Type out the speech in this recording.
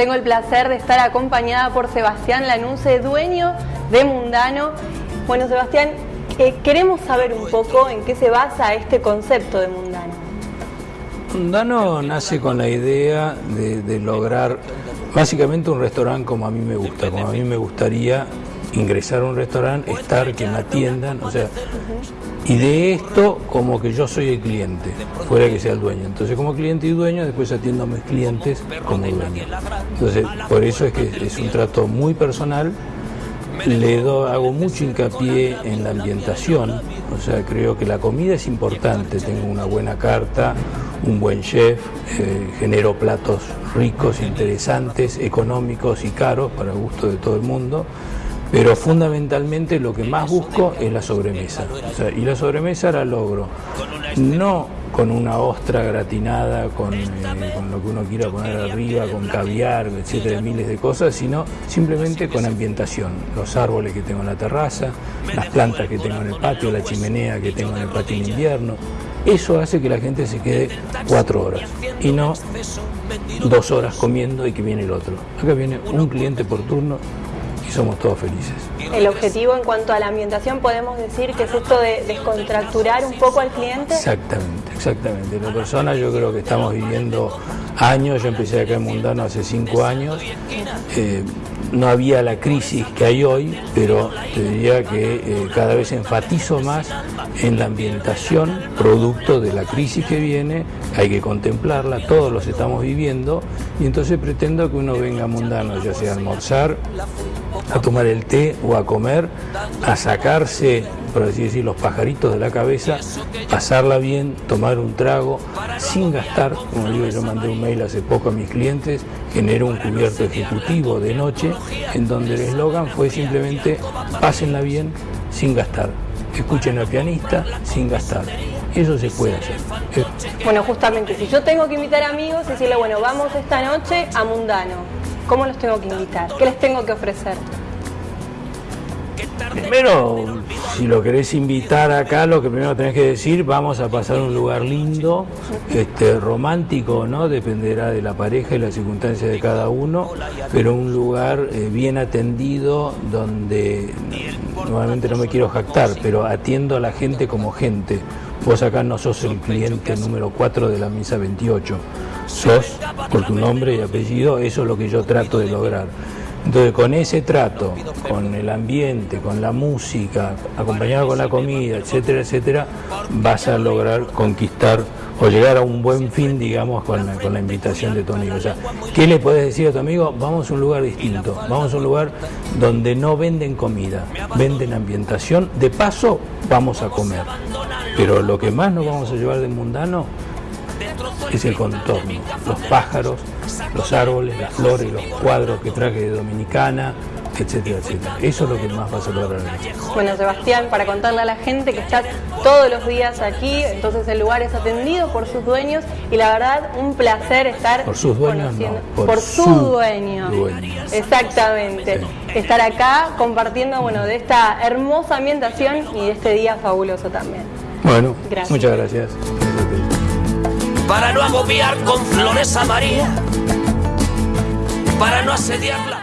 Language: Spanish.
tengo el placer de estar acompañada por Sebastián Lanuse, dueño de Mundano. Bueno, Sebastián, eh, queremos saber un poco en qué se basa este concepto de Mundano. Mundano nace con la idea de, lograr básicamente un restaurante como a mí me gusta, como a mí me gustaría ingresar a un restaurante, estar, que me atiendan, o sea, y de esto como que yo soy el cliente, fuera que sea el dueño. Entonces como cliente y dueño después atiendo a mis clientes como dueño. Entonces por eso es que es un trato muy personal, le hago mucho hincapié en la ambientación, o sea, creo que la comida es importante, tengo una buena carta, un buen chef, eh, genero platos ricos, interesantes, económicos y caros para el gusto de todo el mundo. Pero fundamentalmente lo que más busco es la sobremesa. y la sobremesa la logro no con una ostra gratinada, con, eh, con, lo que uno quiera poner arriba, con caviar, etcétera, miles de cosas, sino simplemente con ambientación. Los árboles que tengo en la terraza, las plantas que tengo en el patio, la chimenea que tengo en el patio en invierno. Eso hace que la gente se quede cuatro horas y no dos horas comiendo y que viene el otro. Acá viene un cliente por turno somos todos felices. El objetivo en cuanto a la ambientación podemos decir que es esto de descontracturar un poco al cliente. Exactamente, exactamente. La persona yo creo que estamos viviendo años, yo empecé acá en Mundano hace cinco años, eh, no había la crisis que hay hoy, pero te diría que eh, cada vez enfatizo más en la ambientación, producto de la crisis que viene, hay que contemplarla, todos los estamos viviendo, y entonces pretendo que uno venga mundano, ya sea a almorzar, a tomar el té o a comer, a sacarse, por así decir, los pajaritos de la cabeza, pasarla bien, tomar un trago, sin gastar, como digo, yo mandé un mail hace poco a mis clientes, generé un cubierto ejecutivo de noche, en donde el eslogan fue simplemente, pásenla bien, sin gastar, escuchen al pianista, sin gastar. Eso se puede hacer. Bueno, justamente, si yo tengo que invitar amigos y decirle, bueno, vamos esta noche a Mundano, ¿cómo los tengo que invitar? ¿Qué les tengo que ofrecer? Primero, si lo querés invitar acá, lo que primero tenés que decir, vamos a pasar un lugar lindo, este, romántico, ¿no? Dependerá de la pareja y las circunstancias de cada uno, pero un lugar eh, bien atendido donde, normalmente no me quiero jactar, pero atiendo a la gente como gente. Vos acá no sos el cliente número 4 de la misa 28, sos por tu nombre y apellido, eso es lo que yo trato de lograr. Entonces, con ese trato, con el ambiente, con la música, acompañado con la comida, etcétera, etcétera, vas a lograr conquistar o llegar a un buen fin, digamos, con la, con la invitación de tu amigo. O sea, ¿qué le puedes decir a tu amigo? Vamos a un lugar distinto, vamos a un lugar donde no venden comida, venden ambientación, de paso vamos a comer. Pero lo que más nos vamos a llevar de mundano es el contorno, los pájaros, los árboles, las flores, los cuadros que traje de Dominicana, etcétera, etcétera. Eso es lo que más vas a lograr. Bueno, Sebastián, para contarle a la gente que está todos los días aquí, entonces el lugar es atendido por sus dueños y la verdad un placer estar por sus dueños, por, su, dueño. Exactamente. Estar acá compartiendo bueno de esta hermosa ambientación y de este día fabuloso también. Bueno, muchas gracias para no agobiar con flores a María, para no asediarla.